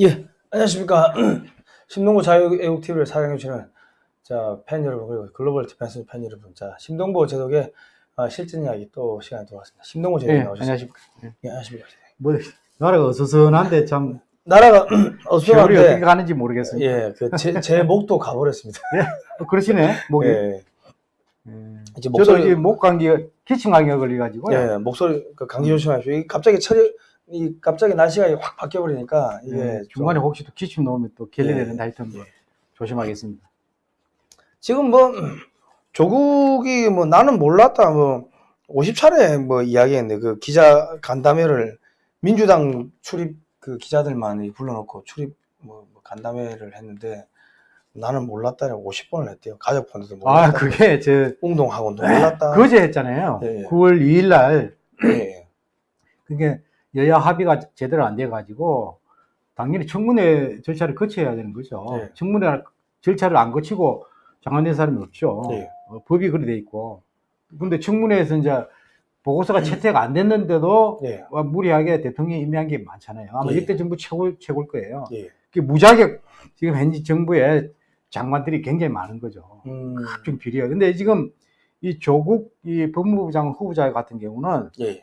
예, 안녕하십니까. 심동보 자유애국TV를 사랑해주시는 자, 팬 여러분, 그리고 글로벌 디펜스 팬 여러분. 자, 심동보 제독의 아, 실전 이야기 또 시간이 돌아왔습니다. 심동보 제독 예, 나오셨습니다. 안녕하십니까. 예. 예, 안녕하십니까. 뭐, 나라가 어수선한데 참, 나라가 어수선한데, 어떻게 가는지 모르겠습니다. 예, 그 제, 제 목도 가버렸습니다. 어, 그러시네, 목이. 예, 음. 이제 저도 목소리, 이제 목 감기, 기침 감기가 걸려가지고요. 예, 목소리, 그 감기 조심하십시오. 갑자기 철이, 이 갑자기 날씨가 확 바뀌어버리니까 이게 예, 좀- 중간에 혹시 또 기침 넣으면 또 결리되는 예, 하여튼 뭐 예. 조심하겠습니다. 지금 뭐 조국이 뭐 나는 몰랐다 뭐 50차례 뭐 이야기했는데 그 기자 간담회를 민주당 출입 그 기자들만 불러놓고 출입 뭐, 뭐 간담회를 했는데 나는 몰랐다 50번을 했대요 가족분들도 몰랐다 아, 그게 저, 운동학원도 몰랐다 그제 했잖아요. 예, 예. 9월 2일 날, 예, 그게 여야 합의가 제대로 안 돼가지고, 당연히 청문회 절차를 거쳐야 되는 거죠. 예. 청문회 절차를 안 거치고 장관된 사람이 없죠. 예. 어, 법이 그래 돼 있고. 근데 청문회에서 이제 보고서가 채택 안 됐는데도 예, 와, 무리하게 대통령이 임명한 게 많잖아요. 아마 예. 역대 정부 최고, 최고일 거예요. 예. 그 무자격 지금 현재 정부의 장관들이 굉장히 많은 거죠. 음, 각종 비리가. 근데 지금 이 조국 이 법무부 장관 후보자 같은 경우는 예,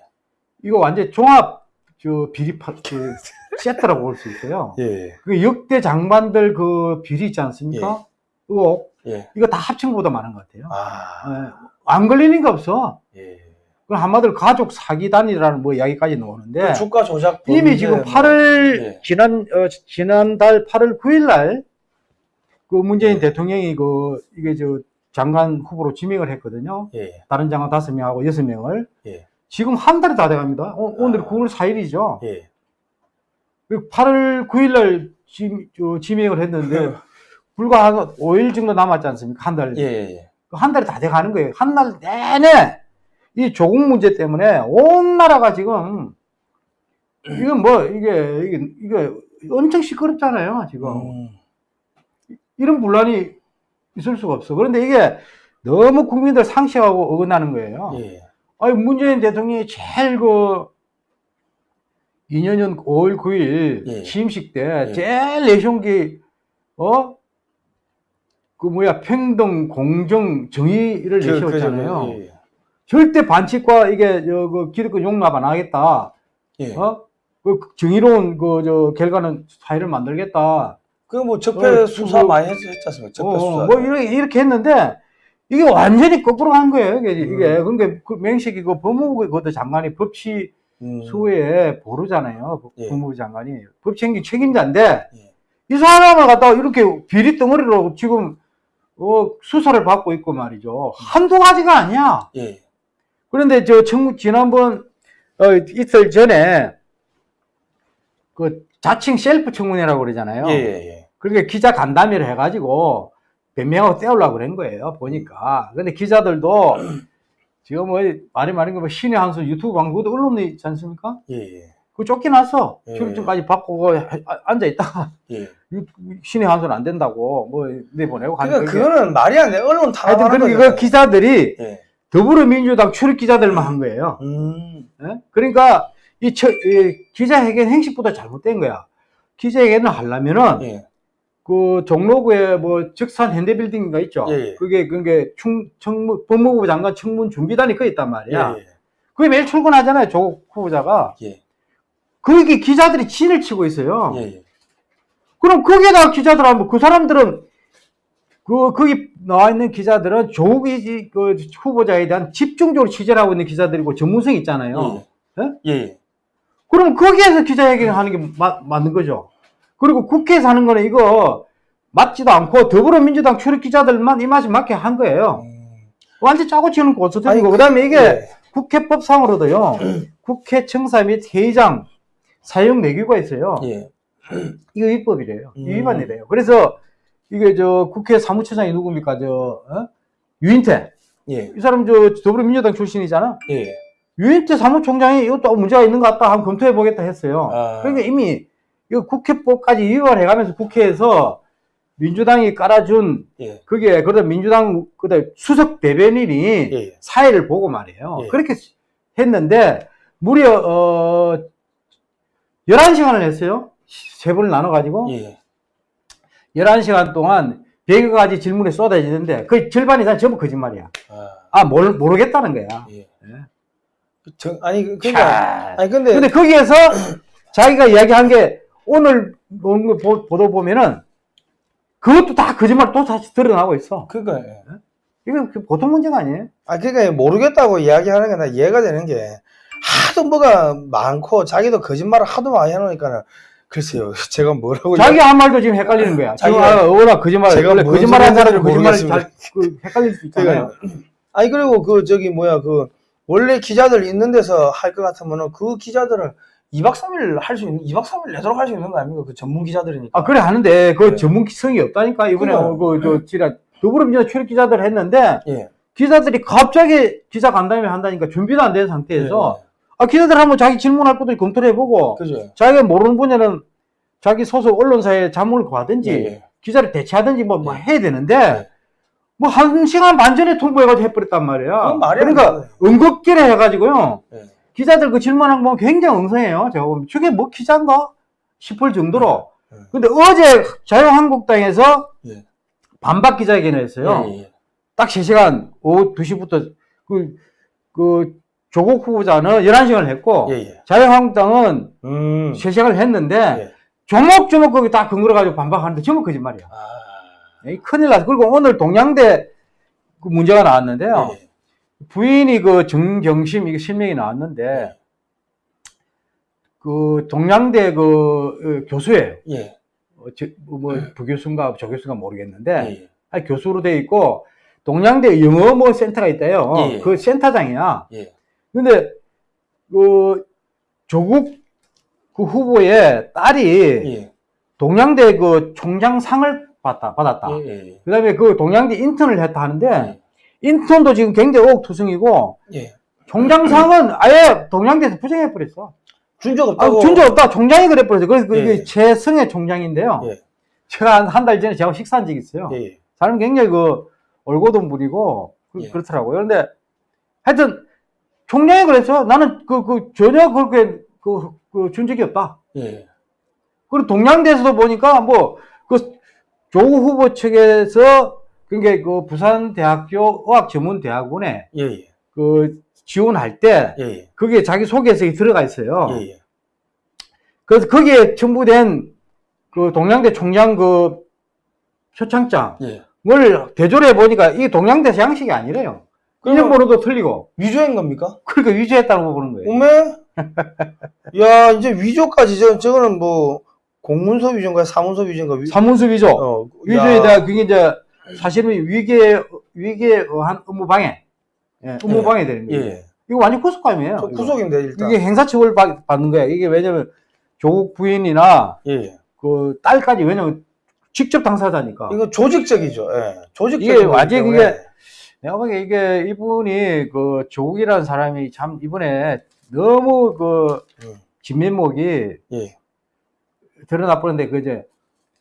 이거 완전 종합 저 비리 파, 그 세트라고 볼 수 있어요. 예, 그 역대 장관들 그 비리 있지 않습니까? 의혹 예, 이거 다 합친 것보다 많은 것 같아요. 아, 예. 안 걸리는 게 없어. 예. 그럼 한마디로 가족 사기단이라는 뭐 이야기까지 나오는데 그 주가 조작 이미 지금 뭐, 8월 예. 지난 어, 지난달 8월 9일 날 그 문재인 예. 대통령이 그 이게 저 장관 후보로 지명을 했거든요. 예, 다른 장관 다섯 명하고 여섯 명을 예, 지금 한 달이 다 돼갑니다. 오, 오늘 아. 9월 4일이죠. 예. 8월 9일 날 지, 저, 지명을 했는데 불과 한 5일 정도 남았지 않습니까? 한 달. 예, 예. 그한 달이 다 돼가는 거예요. 한 달 내내 이 조국 문제 때문에 온 나라가 지금 이건 뭐 이게 이게 이게 엄청 시끄럽잖아요. 지금 음, 이런 분란이 있을 수가 없어. 그런데 이게 너무 국민들 상식하고 어긋나는 거예요. 예, 아니 문재인 대통령이 제일 그 2년전 5월 9일 예. 취임식 때 예. 제일 내세운 게 어? 그 뭐야 평등 공정 정의를 그, 그, 내세웠잖아요. 예, 예. 절대 반칙과 이게 저그 기득권 용납 안 하겠다. 예. 어? 그 정의로운 그 저 결과는 사회를 만들겠다. 그 뭐 적폐 어, 수사 그- 많이 했, 했지 않습니까? 적폐 어, 수사. 뭐 이렇게, 이렇게 했는데 이게 완전히 거꾸로 간 거예요. 이게, 이게. 음. 그러니까 그 명식이 그 법무부 그것도 장관이 법치 음, 수에 보루잖아요. 법- 예. 법무부 장관이 법책임 책임자인데 예. 이 사람을 갖다가 이렇게 비리 덩어리로 지금 어, 수사를 받고 있고 말이죠. 한두 가지가 아니야. 예. 그런데 저 청, 지난번 어, 이틀 전에 그 자칭 셀프 청문회라고 그러잖아요. 예, 예, 예. 그러니까 기자 간담회를 해가지고 변명하고 떼우려고 그런 거예요. 보니까. 근데 기자들도 지금 뭐 말이 많은 거뭐 신의 한 수 유튜브 방송 그것도 언론이 있지 않습니까? 예, 예. 그 쫓겨났어. 예. 출입증까지 받고 앉아 있다가 예. 신의 한 수는 안 된다고 뭐 내보내고 가는 그러니까 그거는 말이 안 돼. 언론 하여튼 탄압하는 그런 거잖아요. 그 기자들이 예. 더불어민주당 출입 기자들만 한 거예요. 음. 예? 그러니까 이, 처, 이 기자회견 행식보다 잘못된 거야. 기자회견을 하려면은 예. 그 종로구에 뭐 적산 현대빌딩인가 있죠. 예, 예. 그게 그게 충 청문 법무부 장관 청문 준비단이 거 있단 말이야. 예, 그게 매일 출근하잖아요. 조국 후보자가. 예. 거기 기자들이 진을 치고 있어요. 예. 예. 그럼 거기에다가 기자들 하면 그 사람들은 그 거기 나와 있는 기자들은 조국이 그 후보자에 대한 집중적으로 취재를 하고 있는 기자들이고 전문성이 있잖아요. 예. 예? 예. 예. 그럼 거기에서 기자회견을 하는 게 마- 맞는 거죠. 그리고 국회에서 하는 거는 이거 맞지도 않고 더불어민주당 출입 기자들만 이 맛이 맞게 한 거예요. 음. 완전 짜고 치는 고소들이고 아니, 그다음에 이게 예. 국회법상으로도요. 국회 청사 및 회의장 사용 내규가 있어요. 예. 이거 위법이래요. 음. 위반이래요. 그래서 이게 저 국회 사무처장이 누굽니까? 저 어? 유인태. 예. 이 사람 저 더불어민주당 출신이잖아. 예. 유인태 사무총장이 이것도 문제가 있는 것 같다 한번 검토해 보겠다 했어요. 아. 그러니까 이미 이거 국회법까지 위반해가면서 국회에서 민주당이 깔아준 예. 그게 그러다 민주당 그다 수석 대변인이 예. 사회를 보고 말이에요. 예. 그렇게 했는데 무려 어 11시간을 했어요. 세 번을 나눠 가지고 예. 11시간 동안 100여 가지 질문이 쏟아지는데 그 절반 이상 전부 거짓말이야. 아, 아, 뭘, 모르겠다는 거야. 예. 예. 정, 아니 그- 그러니까 차. 아니 근데, 근데 거기에서 자기가 이야기한 게 오늘 본거 보- 보도 보면은 그것도 다 거짓말 또 다시 드러나고 있어. 그러니까 예. 이건 그 보통 문제가 아니에요. 아 그러니까 모르겠다고 이야기하는 게 나 이해가 되는 게 하도 뭐가 많고 자기도 거짓말을 하도 많이 해놓으니까는 글쎄요 제가 뭐라고 자기 한 말도 지금 헷갈리는 거야. 자기가- 아, 워낙 거짓말, 제가 원래 뭔 거짓말 한 소리 사람은 하는지 거짓말 모르겠습니다. 잘 그, 헷갈릴 수 있잖아요. 아니 그리고 그 저기 뭐야 그 원래 기자들 있는 데서 할 것 같으면은 그 기자들은 2박 3일 할 수 있는 2박 3일 내도록 할 수 있는 거 아닙니까 그 전문 기자들이니까 아, 그래 하는데 그 네. 전문성이 없다니까. 이번에 그래요. 그, 저, 지라 더불어민주당 출입 기자들 했는데 예. 기자들이 갑자기 기자 간담회 한다니까 준비도 안 된 상태에서 예. 아, 기자들 한번 자기 질문할 것도 검토를 해보고 그죠 자기가 모르는 분야는 자기 소속 언론사에 자문을 구하든지 예, 예. 기자를 대체하든지 뭐, 뭐 예. 해야 되는데 예. 뭐한 시간 반 전에 통보해가지고 해버렸단 말이야. 그건 말이 안 그러니까. 응급기를 해가지고요. 예. 기자들 그 질문한 거 보면 굉장히 엉성해요. 제가 보면 저게 뭐 기자인가 싶을 정도로. 예. 근데 어제 자유한국당에서 예. 반박 기자회견을 했어요. 예, 예. 딱 3시간 오후 2시부터 그, 그 조국 후보자는 11시간을 했고. 자유한국당은 음. 3시간을 했는데 예. 조목조목 거기 다 근거려가지고 반박하는데 전부 거짓말이야. 아. 큰일 났어. 그리고 오늘 동양대 그 문제가 나왔는데요. 예. 부인이 그 정경심 이게 실명이 나왔는데 예. 그 동양대 그 어, 교수예요. 예. 어, 저, 뭐 부교수인가 조교수인가 모르겠는데 예. 아니, 교수로 돼 있고 동양대 영어 뭐 센터가 있대요. 예. 그 센터장이야. 예. 근데 그 조국 그 후보의 딸이 예. 동양대 그 총장상을 받다 받았다. 예. 예. 그다음에 그 동양대 인턴을 했다 하는데 예. 인턴도 지금 굉장히 의혹투성이고 예. 총장상은 아예 동양대에서 부정해 버렸어. 준적 아, 없다고. 준적 없다. 총장이 그래 버렸어. 그래서 그게 예. 최승혜 총장인데요. 예. 제가 한 달 전에 제가 식사한 적이 있어요. 예. 예. 사람 굉장히 그 올고돈 분이고 그, 예. 그렇더라고요. 그런데 하여튼 총장이 그래서 나는 그, 그 전혀 그렇게 그, 그 준 적이 없다. 예. 그리고 동양대에서도 보니까 뭐 그 조국 후보 측에서 그게 그 부산대학교 의학전문대학원에 예. 예. 그 지원할 때 예. 예. 그게 자기 소개서에 들어가 있어요. 예. 예. 그래서 거기에 첨부된 그 동양대 총장 그 표창장을 예. 대조를 해보니까 이게 동양대 양식이 아니래요. 이름번호도 틀리고. 위조인 겁니까? 그러니까 위조했다고 보는 거예요. 오메? 야, 이제 위조까지, 저, 저거는 뭐, 공문서 위조인가, 사문서 위조인가, 위, 사문서 위조. 어, 위조에 야. 대한 그게 이제 사실은 위계, 위계 한 업무 방해. 예, 업무 예. 방해 되는 예. 거예요. 예. 이거 완전 구속감이에요. 저 이거. 구속인데, 일단. 이게 행사처벌 받- 받는 거야. 이게 왜냐면 조국 부인이나 예, 예. 그 딸까지 왜냐면 직접 당사자니까. 이거 조직적이죠, 예. 조직적인. 이게 때문에. 그게 내가 보기에 이게 이분이 그 조국이라는 사람이 참 이번에 너무 그 음. 진면목이 예. 드러나 버렸는데 그 이제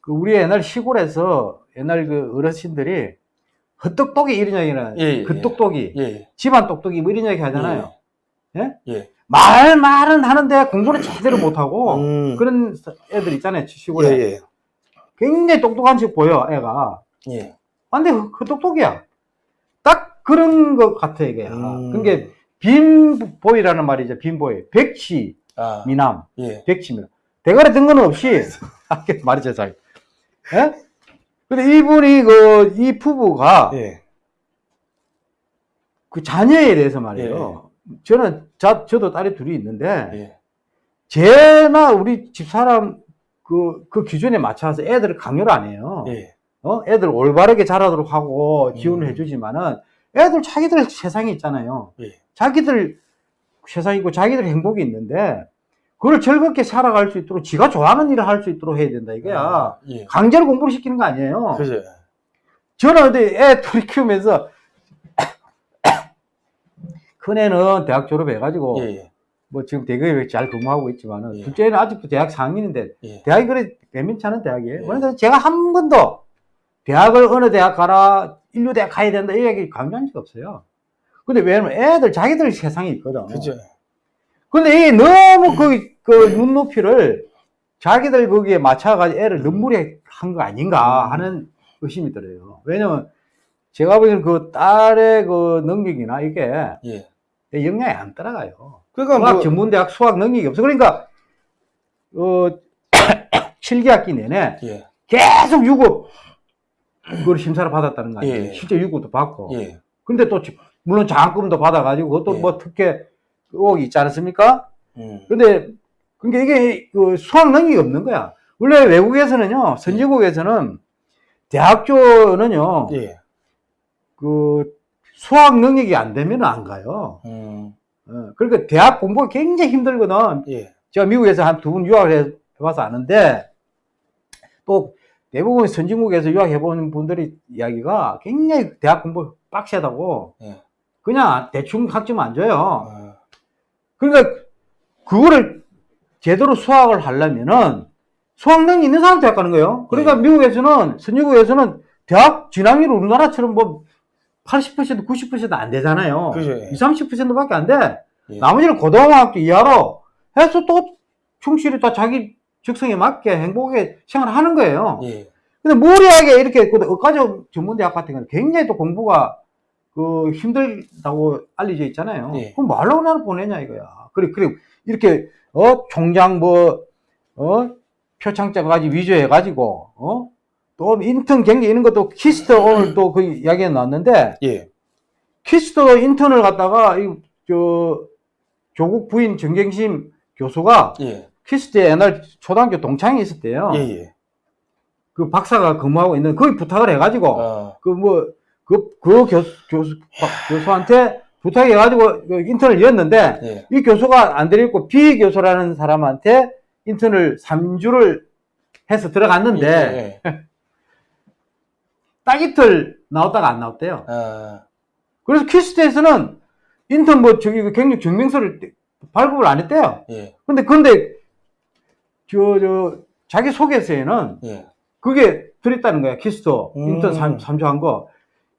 그 우리 옛날 시골에서 옛날 그 어르신들이 헛똑똑이 이런 얘기는 예, 예, 그 똑똑이 예. 집안 똑똑이 뭐 이런 얘기 하잖아요. 예? 예. 말 말은 하는데 공부는 제대로 못하고 음. 그런 애들 있잖아요 예, 시골에 예. 굉장히 똑똑한 척 보여 애가 예. 아, 근데 그 똑똑이야 딱 그런 것 같아 이게 음. 그게 빈보이라는 말이죠 빈보이 백치 아, 미남 예. 백치 미남 대가리 든 거는 없이 아, 이게 말이죠 잘 예? 근데 이분이 그 이 부부가 예. 그 자녀에 대해서 말이에요 저는 자, 저도 딸이 둘이 있는데 예. 쟤나 우리 집사람 그, 그 기준에 맞춰서 애들을 강요를 안 해요. 예. 어? 애들 올바르게 자라도록 하고 지원을 음. 해주지만은 애들 자기들 세상이 있잖아요. 예. 자기들 세상이 있고 자기들 행복이 있는데 그걸 즐겁게 살아갈 수 있도록 지가 좋아하는 일을 할 수 있도록 해야 된다 이거야. 아, 예. 강제로 공부를 시키는 거 아니에요. 그죠. 저는 근데 애 둘이 키우면서 큰 애는 대학 졸업해가지고 예, 예. 뭐 지금 대기업에 잘 근무하고 있지만은 예. 둘째는 아직도 대학 4학년인데 예. 대학이 그래 않은 대학이에요. 예. 그런데 제가 한 번도 대학을 어느 대학 가라 인류 대학 가야 된다 이 얘기 강조한 적 없어요. 근데 왜냐면 애들 자기들 세상이 있거든. 그죠. 근데 이게 너무 그, 그 눈높이를 자기들 거기에 맞춰가지고 애를 눈물에 한 거 아닌가 음. 하는 의심이 들어요. 왜냐면 제가 보기에는 그 딸의 그 능력이나 이게 예. 영향이 안 따라가요. 그러니까 수학 뭐 전문대학 수학 능력이 없어. 그러니까 어 7개학기 내내 예. 계속 유급 그걸 심사를 받았다는 거 아니에요. 예. 실제 유급도 받고. 예. 근데 또 지- 물론 장학금도 받아가지고 그것도 예. 뭐 특혜 의혹이 있지 않습니까? 음. 근데 그러니까 이게 그 수학 능력이 없는 거야. 원래 외국에서는요, 선진국에서는 대학교는요, 예. 그 수학 능력이 안 되면 안 가요. 음. 어, 그러니까 대학 공부가 굉장히 힘들거든. 예. 제가 미국에서 한두번 유학을 해- 해봐서 아는데, 또 대부분 선진국에서 유학해본 분들이 이야기가 굉장히 대학 공부 빡세다고, 예. 그냥 대충 학점 안 줘요. 어. 그러니까 그거를 제대로 수학을 하려면은 수학 능력 있는 사람 대학 가는 거예요. 그러니까 네. 미국에서는 선진국에서는 대학 진학률 우리나라처럼 뭐 80% 90%안 되잖아요. 그죠. 20, 30%밖에 안 돼. 예. 나머지는 고등학교 이하로 해서 또 충실히 다 자기 적성에 맞게 행복하게 생활을 하는 거예요. 예. 근데 무리하게 이렇게 그 의과적 전문대학 같은 경우는 굉장히 또 공부가 그 힘들다고 알려져 있잖아요. 예. 그럼 말로 나를 보내냐 이거야. 그래 그래 이렇게 어 총장 뭐어 표창장 가지고 위조해 가지고 어 또 인턴 경력 이런 것도 KIST 오늘 또 그 이야기가 나왔는데 예. KIST 인턴을 갖다가 이 저 조국 부인 정경심 교수가 예. KIST에 옛날 초등학교 동창이 있었대요. 예. 예. 그 박사가 근무하고 있는 거기 부탁을 해가지고 어. 그뭐 그 그 교수 교수 박- 교수한테 부탁해가지고 그 인턴을 이었는데 예. 이 교수가 안 되겠고 B 교수라는 사람한테 인턴을 3주를 해서 들어갔는데 예. 딱 이틀 나왔다가 안 나왔대요. 아. 그래서 KIST에서는 인턴 뭐 저기 그 경력 증명서를 발급을 안 했대요. 예. 근데 근데 저 저 자기 소개서에는 예. 그게 들었다는 거야. KIST 음. 인턴 3, 주한 거.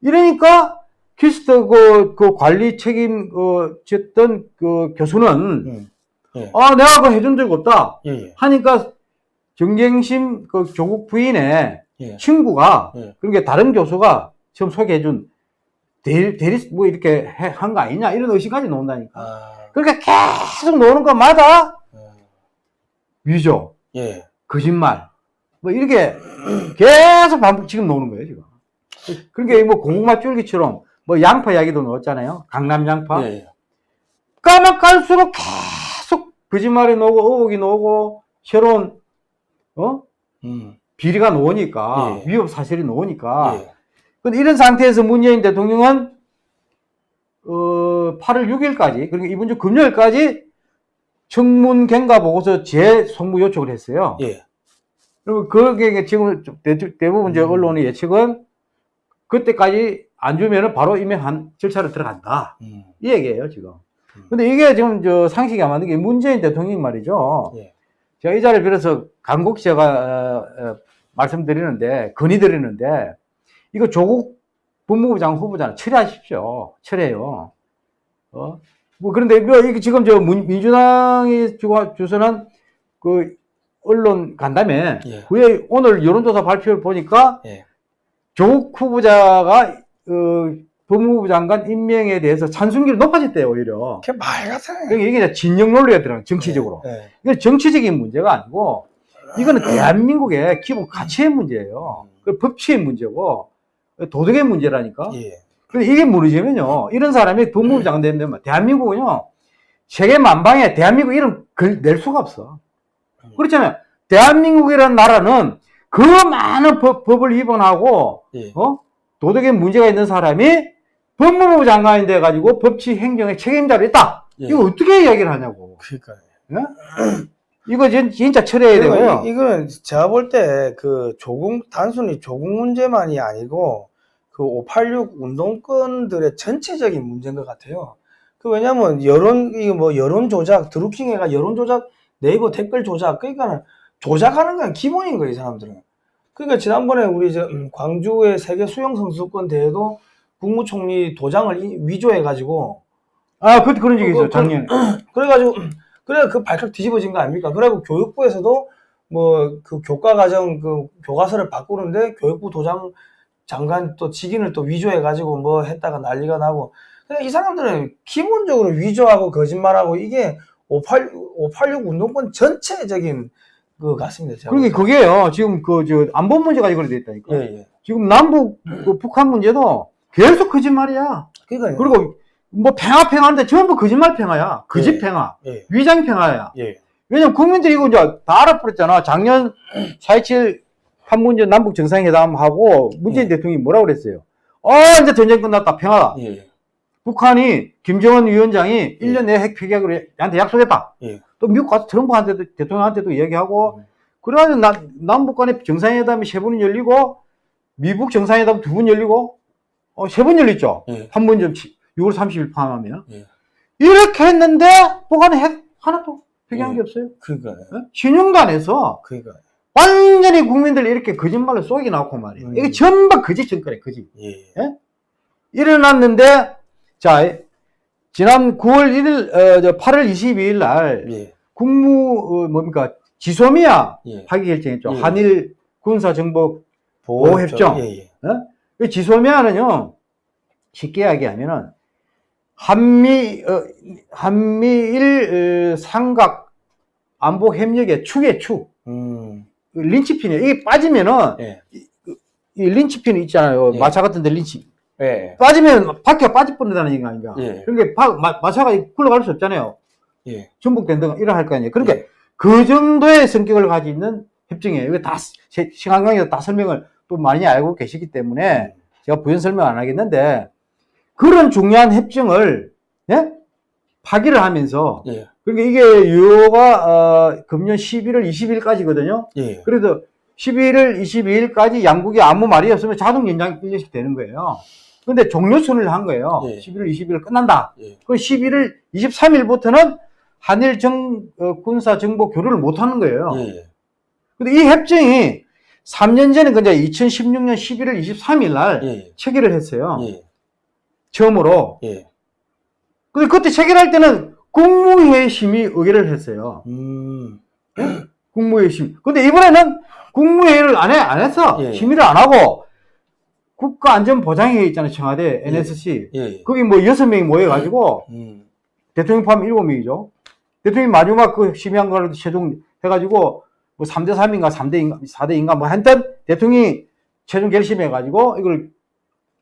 이러니까 KIST 그, 그 관리 책임 어 졌던 그 교수는 음. 예. 아 내가 그 해준 적 없다 예. 예. 하니까 정경심 그 조국 부인의 예. 친구가 예. 그러니까 다른 교수가 처음 소개해준 대리, 대리 뭐 이렇게 한 거 아니냐 이런 의심까지 나온다니까. 아. 그러니까 계속 노는 것마다 어. 위조, 예. 거짓말 뭐 이렇게 계속 반복 지금 나오는 거예요 지금. 그러니까 뭐 고구마 줄기처럼 뭐 양파 이야기도 넣었잖아요. 강남 양파. 예. 까면 깔수록 계속 거짓말이 나오고 의혹이 나오고 새로운 어 음. 비리가 나오니까 예. 위협 사실이 나오니까. 예. 근데 이런 상태에서 문재인 대통령은 어 8월 6일까지 그러니까 이번 주 금요일까지 청문 경과 보고서 재송무 요청을 했어요. 예. 그리고 그게 지금 좀 대, 부분 이제 음. 언론의 예측은 그때까지 안 주면은 바로 임명한 절차를 들어간다. 음. 이 얘기예요, 지금. 음. 근데 이게 지금 저 상식이 안 맞는 게 문재인 대통령 말이죠. 예. 제가 이 자리를 빌어서 간곡 제가 어, 어, 말씀드리는데, 건의드리는데, 이거 조국 법무부 장관 후보자는 철회하십시오. 철회요. 어? 뭐, 그런데 뭐 이게 지금 저 문- 민주당이 주선한 그 언론 간담회, 예. 후에 오늘 여론조사 발표를 보니까 예. 조국 후보자가 어, 법무부 장관 임명에 대해서 찬성률이 높아졌대요, 오히려. 그게 말 같아. 그러니까 이게 진영 논리가 들어가요, 정치적으로. 예. 이건 정치적인 문제가 아니고, 이거는 대한민국의 기본 가치의 문제예요. 그 법치의 문제고, 도덕의 문제라니까. 예. 근데 이게 무너지면요, 이런 사람이 법무부 장관 되면 대한민국은요, 세계 만방에 대한민국 이름 걸, 낼 수가 없어. 그렇잖아요. 대한민국이라는 나라는 그 많은 법, 법을 위반하고, 예. 어? 도덕에 문제가 있는 사람이 법무부 장관이 돼가지고 법치 행정의 책임자로 있다. 예. 이거 어떻게 이야기를 하냐고. 그러니까. 이거 진, 진짜 철회해야 되고요. 이, 이거는 제가 볼 때 그 조국 단순히 조국 문제만이 아니고 그 586 운동권들의 전체적인 문제인 것 같아요. 그 왜냐면 여론 이거 뭐 여론 조작 드루킹해가 여론 조작 네이버 댓글 조작 그러니까는 조작하는 건 기본인 거예요 이 사람들은. 그러니까 지난번에 우리 저 음, 광주의 세계 수영 선수권 대회도 국무총리 도장을 이- 위조해 가지고 아, 그, 그런 적이 그- 있어요, 그- 작년에. 그래 가지고 그래 그 발칵 뒤집어진 거 아닙니까? 그래고 교육부에서도 뭐 그 교과 과정 그 교과서를 바꾸는데 교육부 도장 장관 또 직인을 또 위조해 가지고 뭐 했다가 난리가 나고 그냥 이 사람들은 기본적으로 위조하고 거짓말하고 이게 586, 586 운동권 전체적인 그 같습니다. 그러게 그게요. 지금 그 저 안보 문제가 이걸 돼 있다니까. 예, 예. 지금 남북 그 북한 문제도 계속 거짓말이야. 그러니까요. 그리고 뭐 팽아 팽아인데 전부 거짓말 팽아야. 거짓 예. 팽아. 예, 위장 팽아야. 예. 왜냐면 국민들이 이거 이제 다 알아버렸잖아. 작년 4.27 판문점 남북 정상회담하고 문재인 예. 대통령이 뭐라고 그랬어요? 어, 이제 전쟁 끝났다. 평화다. 예, 북한이 김정은 위원장이 1년 내에 핵 폐기하기로 나한테 약속했다. 예. 또 미국 가서 트럼프한테도 대통령한테도 이야기하고 음. 그래가지고 나- 남북 간의 정상회담이 세 번이 열리고 미국 정상회담 두 번 열리고 어, 세 번 열렸죠. 예. 판문점 6월 30일 포함하면 예. 이렇게 했는데 북한은 핵 하나도 폐기한 예. 게 없어요. 그러니까요. 어? 해서 그러니까 완전히 국민들 이렇게 거짓말로 속이 나고 말이에요. 음. 이게 전부 거짓 정권이에요, 거짓. 예. 일어났는데, 자, 지난 9월 1일, 어, 저 8월 22일 날, 예. 국무, 어, 뭡니까, 지소미아 예. 하기 결정했죠. 예. 한일 군사 정보 보호 협정. 예, 예. 이 지소미아는요, 쉽게 이야기하면은, 한미, 어, 한미일 어, 삼각 안보 협력의 축의 축. 음. 린치핀이에요. 이게 빠지면은, 예. 이 린치핀 있잖아요. 예. 마차 같은 데 린치. 예. 빠지면 바퀴가 빠질 뻔하다는 얘기 아닌가. 예. 그러니까 바- 마, 마차가 굴러갈 수 없잖아요. 예. 이러 할거 아니에요. 그러니까 예. 그 정도의 성격을 가지고 있는 협정이에요. 이거 다 시- 시간 강의에서 다 설명을 또 많이 알고 계시기 때문에 제가 부연 설명 안 하겠는데 그런 중요한 협정을 예? 파기를 하면서 예. 그러니까 이게 유효가 어, 금년 11월 20일까지거든요. 예. 그래서 11월 22일까지 양국이 아무 말이 없으면 자동 연장 1년씩 되는 거예요. 근데 종료선을 한 거예요. 예. 11월 20일 끝난다. 예. 그 11월 23일부터는 한일 정, 어, 군사 정보 교류를 못 하는 거예요. 예. 근데 이 협정이 3년 전에 그제 2016년 11월 23일 날 예. 체결을 했어요. 예. 처음으로. 예. 근데 그때 체결할 때는 국무회의 심의 의결을 했어요. 음. 국무회의 심의. 근데 이번에는 국무회의를 안 해, 안. 예. 심의를 안 하고 국가안전보장회의 있잖아요. 청와대 NSC. 예. 거기 뭐 여섯 명이 모여가지고 음. 대통령 포함 일곱 명이죠. 대통령이 마지막 그 심의한 거를 최종 해가지고 뭐 3대 3인가 3대 인가 4대 인가 뭐 한ten 대통령이 최종 결심해가지고 이걸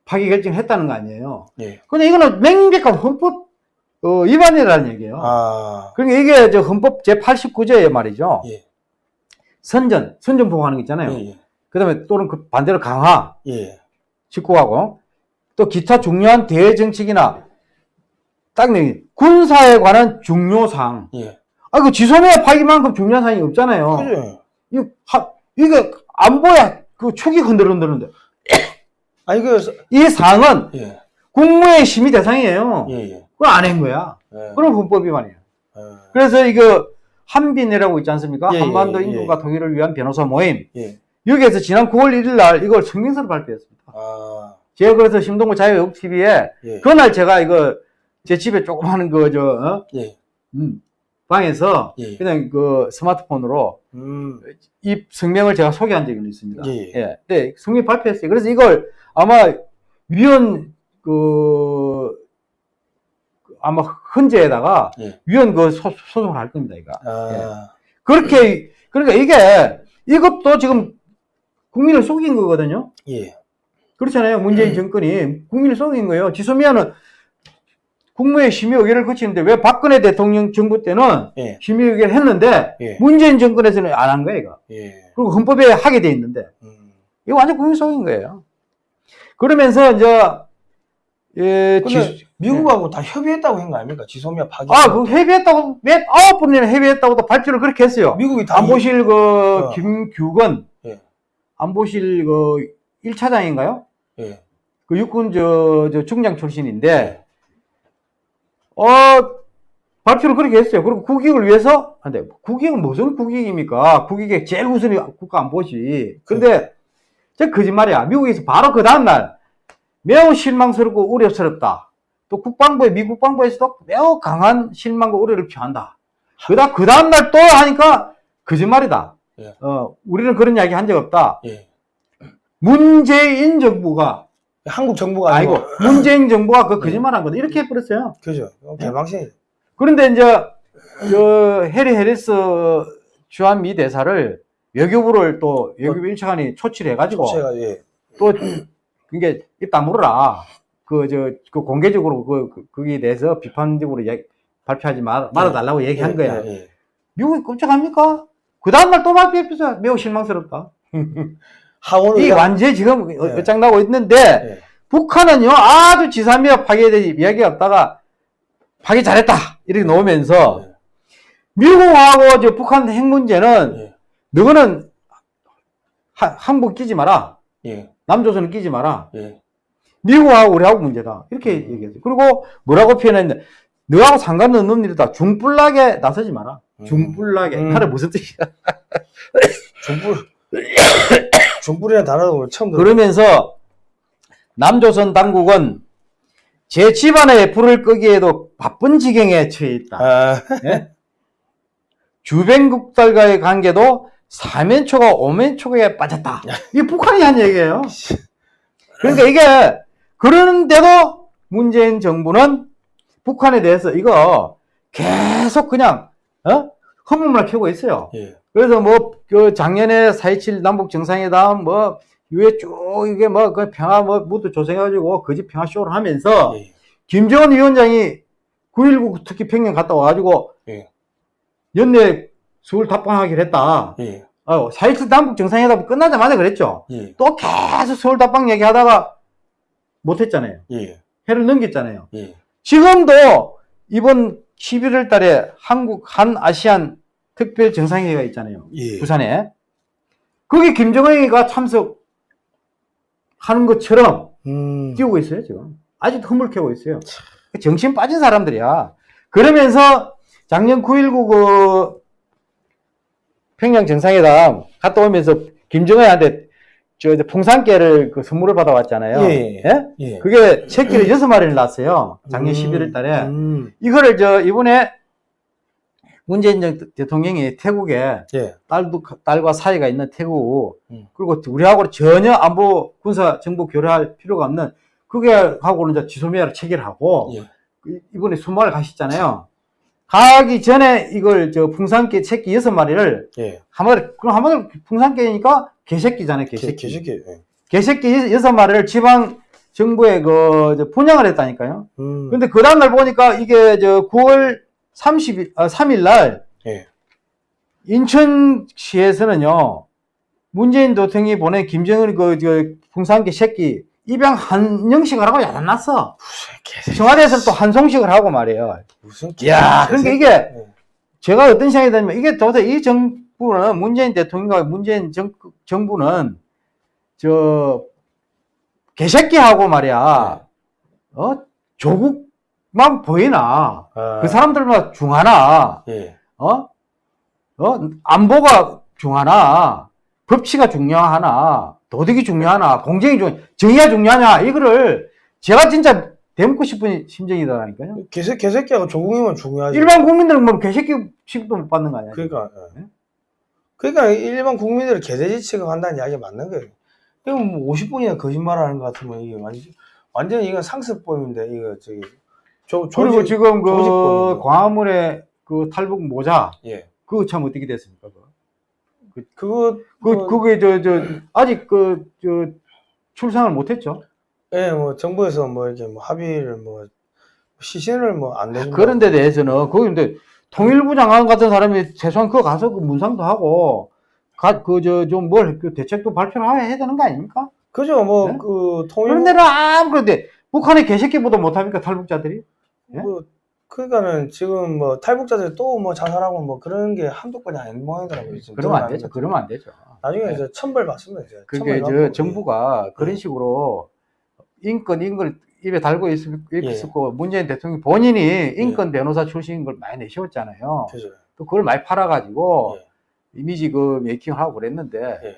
파기 결정했다는 거 아니에요. 예. 근데 이거는 명백한 헌법 어, 위반이라는 얘기예요. 아. 그러니까 이게 저 헌법 제 89조에 말이죠. 예. 선전, 선전 보호하는 거 있잖아요. 예. 그 다음에 또는 그 반대로 강화, 예. 직구하고 또 기타 중요한 대정책이나 딱 내기 군사에 관한 중요사항. 예. 아, 그 지소미아 파기만큼 중요한 사항이 없잖아요. 그죠. 이거, 하, 이거 안보야 그 축이 흔들흔드는데 아니 그 이 사항은 예. 국무회의 심의 대상이에요. 예. 예. 그걸 안 한 거야. 예. 그럼 헌법 위반이에요. 예. 그래서 이거 한빈이라고 있지 않습니까? 예, 예, 한반도 예, 예. 통일을 위한 변호사 모임. 예. 여기에서 지난 9월 1일 날 이걸 성명서를 발표했습니다. 아. 제가 그래서 심동구 자유외국 TV에 예. 그날 제가 이거 제 집에 조그마한 그저 어? 예. 음, 방에서 예. 그냥 그 스마트폰으로 음. 이 성명을 제가 소개한 적이 있습니다. 예. 예. 네, 성명 발표했어요. 그래서 이걸 아마 위원 그 아마 헌재에다가 예. 위원 그 소, 소송을 할 겁니다, 이거. 아. 그렇게 그러니까 이게 이것도 지금 국민을 속인 거거든요. 예. 그렇잖아요. 문재인 정권이 국민을 속인 거예요. 지소미아는 국무회의 심의 의결을 거치는데 왜 박근혜 대통령 정부 때는 예. 심의 의결을 했는데 예. 문재인 정권에서는 안 한 거예요, 이거. 예. 그리고 헌법에 하게 돼 있는데 음. 이거 완전 국민 속인 거예요. 그러면서 이제 예, 지- 미국하고 다 협의했다고 한 거 아닙니까? 지소미아 파기. 아, 그 협의했다고 몇 아홉 번이나 협의했다고 또 발표를 그렇게 했어요. 미국이 다 안보실 그 어. 김규건 예. 안보실 그 1차장인가요? 이- 예. 그 육군 저, 저 중장 출신인데 어 발표를 그렇게 했어요. 그리고 국익을 위해서 근데 국익은 무슨 국익입니까? 국익의 제일 우선이 국가 안보지. 근데 저 거짓말이야. 미국에서 바로 그 다음 날 매우 실망스럽고 우려스럽다. 또 국방부에 미국 국방부에서도 매우 강한 실망과 우려를 표한다. 그다 그 다음 날 또 하니까 거짓말이다. 예. 어, 우리는 그런 이야기 한 적 없다. 예. 문재인 정부가 한국 정부가 아니고 아니고 문재인 정부가 그 예. 거짓말한 거다 이렇게 해버렸어요. 그죠 개방신 그런데 이제 저 해리 해리스 주한 미 대사를 외교부를 또 외교부 일차관이 초치해가지고 제가 예. 또 그게 입 다물어라. 그 저 그 공개적으로 그, 그 거기에 대해서 비판적으로 얘기- 발표하지 말, 말아달라고 얘기한 예, 거야. 예, 예. 미국이 끔찍합니까? 그 다음날 또 발표했어요. 매우 실망스럽다. 하원 이 의장 완전히 지금 예. 어장나고 있는데 예. 북한은요 아주 지상미역 파괴에 대해 이야기 없다가 파괴 잘했다 이렇게 놓으면서 예. 미국하고 저 북한 핵 문제는 예. 너는 하- 한국 끼지 마라 예. 남조선은 끼지 마라 예. 미국하고 우리하고 문제다 이렇게 얘기했어요 그리고 뭐라고 표현했는데 너하고 상관없는 일이다 중불나게 나서지 마라 음. 중불나게 음. 하는 무슨 뜻이야 중불 중불이라는 단어도 처음. 그러면서 남조선 당국은 제 집안의 불을 끄기에도 바쁜 지경에 처해 있다. 아, 주변국들과의 관계도 사면초가 오면초에 빠졌다. 이게 북한이 한 얘기예요. 그러니까 이게 그러는데도 문재인 정부는 북한에 대해서 이거 계속 그냥 어? 허물만 켜고 있어요. 예. 그래서 뭐 그 작년에 4.27 남북 정상회담 뭐 이후에 쭉 이게 뭐 그 평화 뭐 무드 조성해가지고 거짓 평화 쇼를 하면서 예. 김정은 위원장이 9.19 특히 평양 갔다 와가지고 예. 연내 서울 답방하기로 했다. 예. 어, 4.27 남북 정상회담 끝나자마자 그랬죠. 예. 또 계속 서울 답방 얘기하다가 못했잖아요. 예. 해를 넘겼잖아요. 예. 지금도 이번 11월 달에 한국 한 아시안 특별 정상회의가 있잖아요. 예. 부산에. 거기 김정은이가 참석하는 것처럼 음. 띄우고 있어요, 지금. 아직도 흐물 켜고 있어요. 정신 빠진 사람들이야. 그러면서 작년 9.19 그 평양 정상회담 갔다 오면서 김정은한테 저 이제 풍산깨를 그 선물을 받아왔잖아요. 예. 예. 그게 새끼를 여섯 마리를 낳았어요. 작년 음. 11월 달에. 음. 이거를 저 이번에 문재인 정- 대통령이 태국에 예. 딸도 딸과 사이가 있는 태국 음. 그리고 우리하고 전혀 안보 군사 정보 교류할 필요가 없는 그게 하고는 이제 지소미아를 체결하고 예. 그 이번에 수마을 가셨잖아요. 가기 전에 이걸 저 풍산개 새끼 여섯 마리를 예. 한마디 그럼 한마디 풍산개니까 개새끼잖아요. 개, 개새끼. 개새끼. 예. 개새끼 여- 여섯 마리를 지방 정부에 그 분양을 했다니까요. 음. 근데 그 다음날 보니까 이게 저 9월 30일, 아, 3일 날 예. 인천시에서는요, 문재인 대통령이 보낸 김정은 그, 저, 풍산개 새끼 입양 한영식을 하고 야단났어. 무슨 개새끼. 청와대에서는 또 한송식을 하고 말이에요. 무슨 야, 개새끼. 그러니까 이게 예. 제가 어떤 생각이 드냐면 이게 도대체 이 정부는 문재인 대통령과 문재인 정, 정부는 저 개새끼하고 말이야, 어? 조국 만 보이나? 아, 그 사람들만 중하나? 예. 어? 어? 안보가 중하나? 법치가 중요하나? 도덕이 중요하나? 공정이 중요, 정의가 중요하냐? 이거를 제가 진짜 대묻고 싶은 심정이더라니까요. 개새 개새끼하고 조국이면 중요하지. 일반 국민들은 뭐 개새끼 취급도 못 받는 거 아니야? 그러니까. 예. 네? 그러니까 일반 국민들을 개돼지 취급한다는 이야기 맞는 거예요. 이거 뭐 50분이나 거짓말하는 것 같으면 이게 완전 완전 이건 상습범인데 이거 저기 조 그리고 조직- 지금 그. 광화문에 그 탈북 모자 예. 그거 참 어떻게 됐습니까? 그거? 그거 그 뭐, 그게 저 저 아직 그 저 출산을 못했죠. 예, 뭐 정부에서 뭐 이렇게 뭐 합의를 뭐 시신을 뭐안 내준다. 그런 데 대해서는 거기 근데 통일부 장관 같은 사람이 최소한 그거 가서 그 문상도 하고 그 저 좀 뭘 그 대책도 발표를 해야 되는 거 아닙니까? 그죠? 뭐 네? 그 통일 그런 데는 아무 그런데 북한의 개새끼보다 못합니까 탈북자들이? 예? 뭐 그러니까는 지금 뭐 탈북자들 또뭐 자살하고 뭐 그런 게 한두 건이 아닌 모양이더라고요. 지금 그러면 안 되죠. 것 그러면 안 되죠. 나중에 네. 이제 천벌 받습니다. 이제. 그게 저 받고, 정부가 그런 예. 식으로 인권 인권 입에 달고 있, 예. 있었고 문재인 대통령 본인이 인권 변호사 출신인 걸 많이 내세웠잖아요. 예. 그죠. 또 그걸 많이 팔아가지고 예. 이미지 그 메이킹하고 그랬는데 예.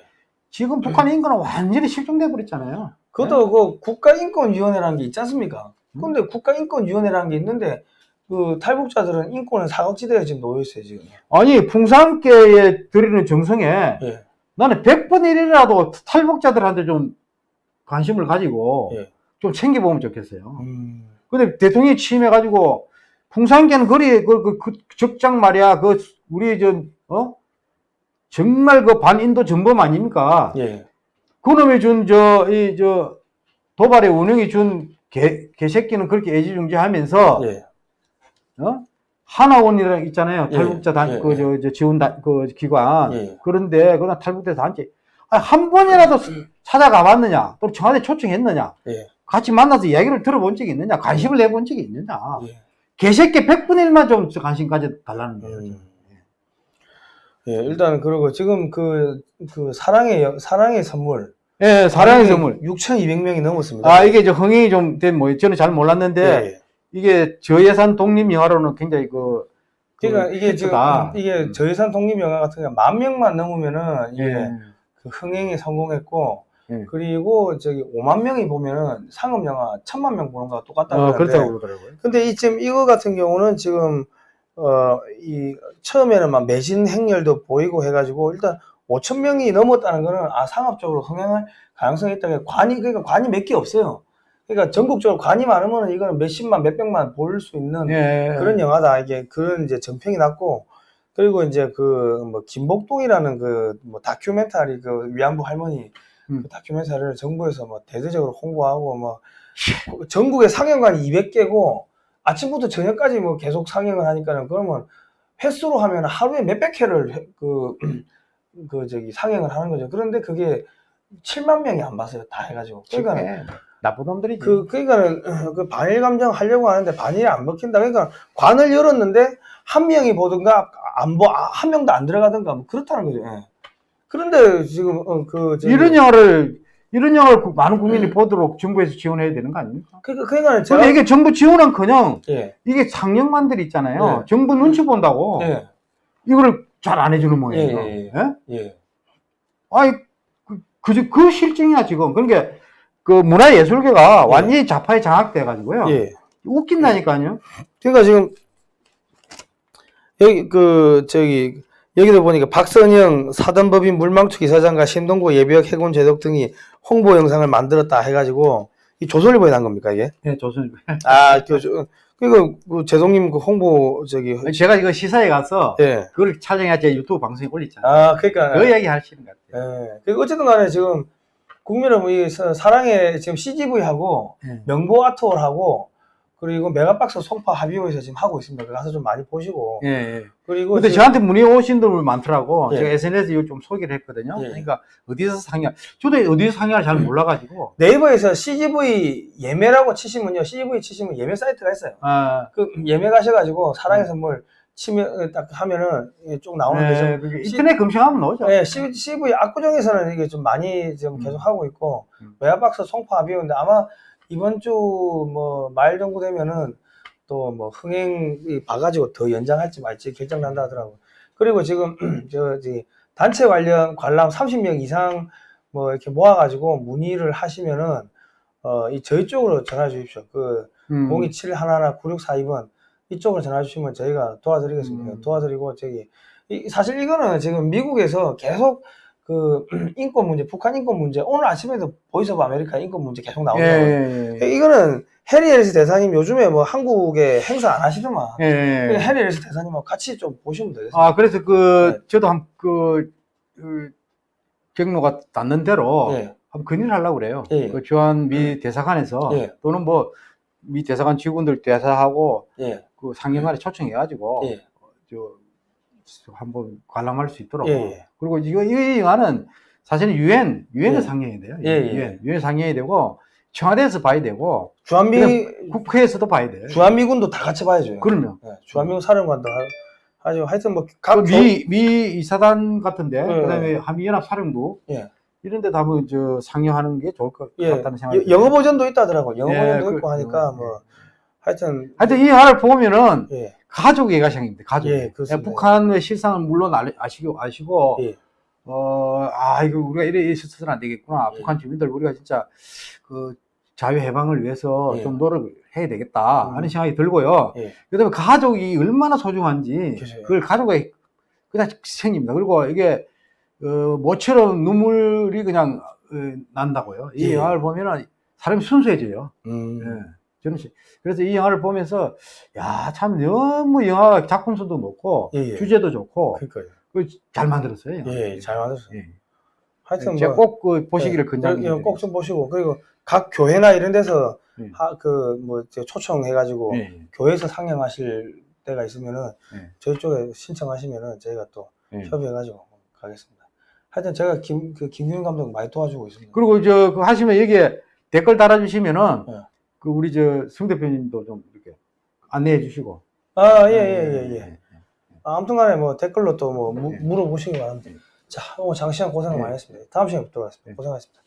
지금 북한 인권은 완전히 실종돼 버렸잖아요. 그것도 그 국가인권위원회라는 게 있지 않습니까? 음. 근데 국가인권위원회라는 게 있는데 그 탈북자들은 인권은 사각지대에 지금 놓여 있어요 지금. 아니 풍산계에 드리는 정성에 예. 나는 100번 1이라도 탈북자들한테 좀 관심을 가지고 예. 좀 챙겨보면 좋겠어요. 음. 근데 대통령이 취임해가지고 풍산계는 거리 그, 그, 그 적장 말이야 그 우리 저 어? 정말 그 반인도 전범 아닙니까? 예. 그놈이 준 저 이 저 도발의 운영이 준 개, 개새끼는 그렇게 애지중지하면서 예. 어? 하나원이라 있잖아요. 예, 탈북자 단 예, 그 저 저 지원 단, 그 기관. 예. 그런데 그런 탈북자 단체 아, 한 번이라도 찾아가 봤느냐? 또 청와대 초청했느냐? 예. 같이 만나서 이야기를 들어본 적이 있느냐? 관심을 내본 적이 있느냐? 예. 개새끼 100분의 1만 좀 관심 가져 달라는 거예요 음. 예, 일단 그리고 지금 그, 그 사랑의 여- 사랑의 선물 예 사랑의 선물 6,200명이 넘었습니다. 아 이게 저 흥행이 좀 된뭐 저는 잘 몰랐는데 예. 이게 저예산 독립 영화로는 굉장히 그 그러니까 그 이게 지금 히트다. 이게 음. 저예산 독립 영화 같은 경우 만 명만 넘으면은 이게 예. 그 흥행에 성공했고 예. 그리고 저기 5만 명이 보면은 상업 영화 천만 명 보는 거와 똑같다고 어, 그렇다고 그러더라고요. 근데 이 지금 이거 같은 경우는 지금 어 이 처음에는 막 매진 행렬도 보이고 해가지고 일단 5천 명이 넘었다는 거는 아 상업적으로 흥행할 가능성이 있다. 관이 그러니까 관이 몇 개 없어요. 그러니까 전국적으로 관이 많으면 이거는 몇십만 몇백만 볼 수 있는 예. 그런 영화다. 이게 그런 이제 전평이 났고 그리고 이제 그 뭐 김복동이라는 그 뭐 다큐멘터리 그 위안부 할머니 음. 그 다큐멘터리를 정부에서 뭐 대대적으로 홍보하고 뭐 전국에 상영관이 200개고 아침부터 저녁까지 뭐 계속 상영을 하니까는 그러면 횟수로 하면 하루에 몇백 회를 해- 그, 그 저기 상영을 하는 거죠. 그런데 그게 7만 명이 안 봤어요. 다 해가지고. 그러니까 예. 나쁜 놈들이지. 그, 그러니까는, 그 반일 감정 하려고 하는데 반일이 안 먹힌다. 그러니까 관을 열었는데 한 명이 보든가 안 보, 아, 한 명도 안 들어가든가 뭐 그렇다는 거죠. 예. 그런데 지금, 어, 그, 저기- 이런 영화를 이런 영화를 구- 많은 국민이 보도록 정부에서 지원해야 되는 거 아닙니까? 그러니까, 그러니까 제가, 근데 이게 정부 지원은커녕 예, 이게 상영관들 있잖아요. 네. 정부 눈치 본다고 예, 이거를 잘 안 해주는 모양이에요. 예, 예, 예? 예. 아이 그, 그, 그 실정이야 지금. 그러니까 그 문화예술계가 예. 완전히 좌파에 장악돼 가지고요. 예. 웃긴다니까요. 그러니까 지금, 여기, 그, 저기, 여기도 보니까 박선영 사단법인 물망초 이사장과 심동보 예비역 해군 제독 등이 홍보 영상을 만들었다 해가지고, 이 조선일보에 난 겁니까, 이게? 네, 조선. 아, 그, 저, 그니까, 그, 제독님 그 홍보, 저기, 제가 이거 시사에 가서 예. 그걸 촬영해 제 유튜브 방송에 올렸잖아요. 아, 그러니까. 그 이야기 하시는 것 같아요. 예. 그 어쨌든 간에 지금 국민은 이 사- 사랑의 지금 CGV하고 예. 명보 아트홀하고 그리고 메가박스 송파 하비오에서 지금 하고 있습니다. 가서 좀 많이 보시고 예, 예. 그리고 근데 저한테 문의 오신 분들 많더라고. 예. 제가 SNS에 이거 좀 소개를 했거든요. 예. 그러니까 어디서 상영, 저도 어디서 상영을 잘 몰라가지고. 네이버에서 CGV 예매라고 치시면요. CGV 치시면 예매 사이트가 있어요. 아, 그 예매 가셔가지고 사랑의 선물 치면 딱 하면은 쭉 나오는 네, 데죠. 그게 인터넷 검색하면 나오죠. 네, CGV 압구정에서는 이게 좀 많이 지금 계속 하고 있고 음. 메가박스 송파 하비오인데 아마 이번 주 뭐 말 정도 되면은 또 뭐 흥행이 봐가지고 더 연장할지 말지 결정 난다 하더라고요. 그리고 지금 저지 단체 관련 관람 30명 이상 뭐 이렇게 모아가지고 문의를 하시면은 어 이 저희 쪽으로 전화 주십시오. 그 음. 027119642번 이쪽으로 전화 주시면 저희가 도와드리겠습니다. 음. 도와드리고 저기 이- 사실 이거는 지금 미국에서 계속 그 인권 문제, 북한 인권 문제 오늘 아침에도 Voice of America 인권 문제 계속 예, 나오더라고요. 예, 예. 이거는 해리 해리스 대사님 요즘에 뭐 한국에 행사 안 하시더만 예, 예. 그 해리 해리스 대사님하고 같이 좀 보시면 되겠습니다. 아, 그래서 그, 네. 저도 한, 그, 그 경로가 닿는 대로 예. 한번 건의를 하려고 그래요. 예. 그 주한 미 대사관에서 예. 또는 뭐, 미 대사관 직원들 대사하고 예. 그 상영관에 초청해가지고 예. 저 한번 관람할 수 있도록. 예, 예. 그리고 이거 이 영화는 사실은 유엔 유엔에 예. 상영이 돼요. 예, 예. 유엔 유엔 상영이 되고 청와대에서 봐야 되고 주한미 국회에서도 봐야 돼. 주한미군도 다 같이 봐야죠. 그러면 예, 주한미군 사령관도 하- 하죠. 하여튼 뭐각 미, 미 이사단 같은데, 예. 그다음에 한미연합 사령부 예. 이런 데다 한번 저 상영하는 게 좋을 것 예, 같다는 생각이 여- 영어 버전도 있다더라고. 영어 예, 버전도 그- 있고 하니까 그- 뭐 하여튼 하여튼 이 영화를 보면은 예, 가족 예가상입니다. 가족. 예, 그렇습니다. 북한의 실상은 물론 알- 아시고 아시고 예. 어, 아 이거 우리가 이래 있어서는 안 되겠구나. 예. 북한 주민들 우리가 진짜 그 자유 해방을 위해서 예. 좀 노력을 해야 되겠다 음. 하는 생각이 들고요. 예. 그다음에 가족이 얼마나 소중한지 그죠. 그걸 가족에 그냥 생깁니다. 그리고 이게 어, 모처럼 눈물이 그냥 어, 난다고요. 이 예. 영화를 보면은 사람이 순수해져요. 음. 예. 저는 시- 그래서 이 영화를 보면서 야 참 너무 영화 작품성도 높고 예, 예. 주제도 좋고 그러니까요. 그잘 만들었어요. 예, 잘 만들었어요. 예. 하여튼 제가 뭐 꼭그 보시기를 예, 권장드립니다. 꼭좀 보시고 그리고 각 교회나 이런 데서 예. 그뭐 초청해가지고 예. 교회에서 상영하실 때가 있으면은 예. 저희 쪽에 신청하시면은 저희가 또 예. 협의해가지고 가겠습니다. 하여튼 제가 김, 그 김규현 감독 많이 도와주고 있습니다. 그리고 저, 그 하시면 여기에 댓글 달아주시면은, 예. 그 우리 저, 승 대표님도 좀 이렇게 안내해 주시고. 아, 예, 예, 예, 예. 예. 아, 아무튼 간에 뭐 댓글로 또뭐 예. 물어보시기 바랍니다. 자, 오늘 장시간 고생 예. 많이 했습니다. 다음 시간에 뵙도록 하겠습니다. 예. 고생하셨습니다.